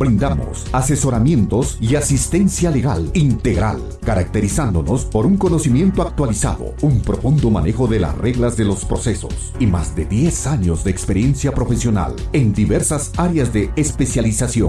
Brindamos asesoramientos y asistencia legal integral, caracterizándonos por un conocimiento actualizado, un profundo manejo de las reglas de los procesos y más de 10 años de experiencia profesional en diversas áreas de especialización.